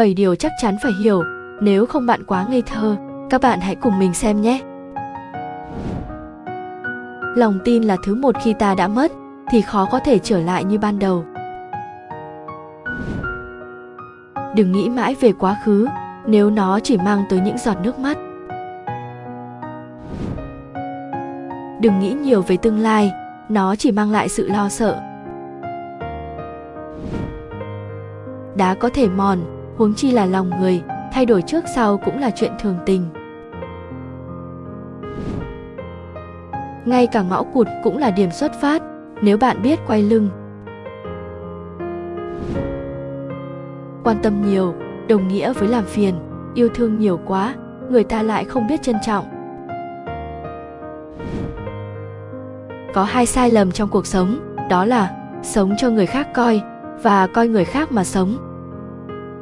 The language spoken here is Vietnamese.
7 điều chắc chắn phải hiểu, nếu không bạn quá ngây thơ, các bạn hãy cùng mình xem nhé. Lòng tin là thứ một khi ta đã mất thì khó có thể trở lại như ban đầu. Đừng nghĩ mãi về quá khứ, nếu nó chỉ mang tới những giọt nước mắt. Đừng nghĩ nhiều về tương lai, nó chỉ mang lại sự lo sợ. Đá có thể mòn, huống chi là lòng người, thay đổi trước sau cũng là chuyện thường tình. Ngay cả ngõ cụt cũng là điểm xuất phát, nếu bạn biết quay lưng. Quan tâm nhiều, đồng nghĩa với làm phiền, yêu thương nhiều quá, người ta lại không biết trân trọng. Có hai sai lầm trong cuộc sống, đó là sống cho người khác coi và coi người khác mà sống